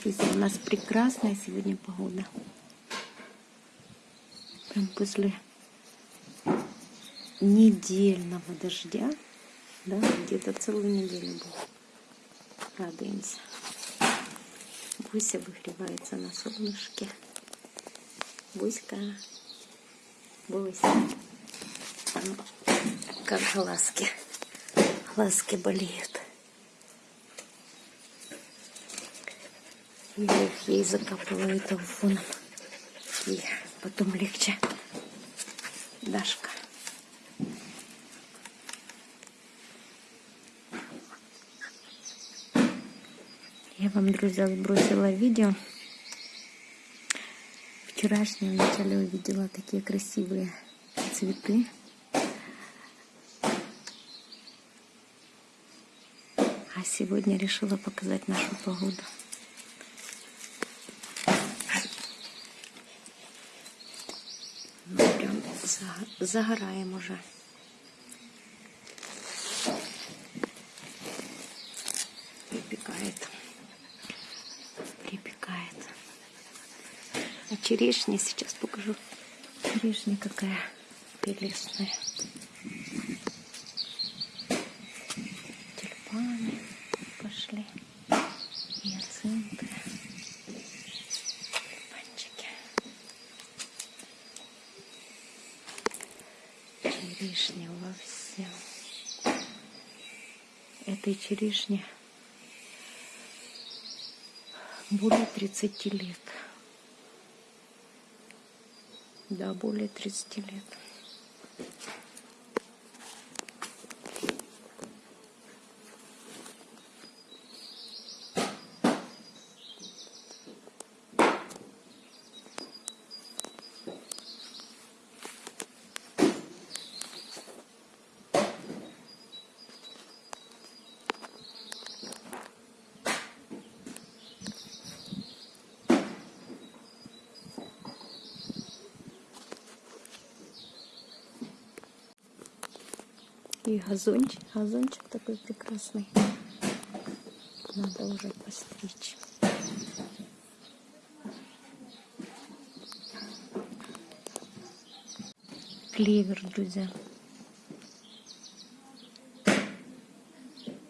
Друзья, у нас прекрасная сегодня погода. Прям после недельного дождя, да, где-то целую неделю был. Радуемся. Буся выгревается на солнышке. Буська, Буся. Как глазки. Глазки болеют. Я их ей закапываю телефоном. И потом легче. Дашка. Я вам, друзья, сбросила видео. Вчерашнее вначале увидела такие красивые цветы. А сегодня решила показать нашу погоду. Ну, прям загораем уже. Припекает. Припекает. А черешня сейчас покажу. Черешня какая прелестная. Тюльпаны пошли. Черешня во всем. Этой черешни более 30 лет. Да, более 30 лет. И газончик, газончик такой прекрасный. Надо уже постричь. Клевер, друзья.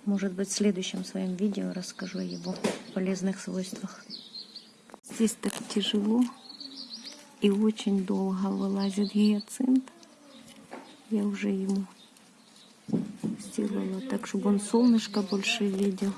Может быть, в следующем своем видео расскажу о его полезных свойствах. Здесь так тяжело и очень долго вылазит гиацинт. Я уже ему сделала так, чтобы он солнышко больше видел.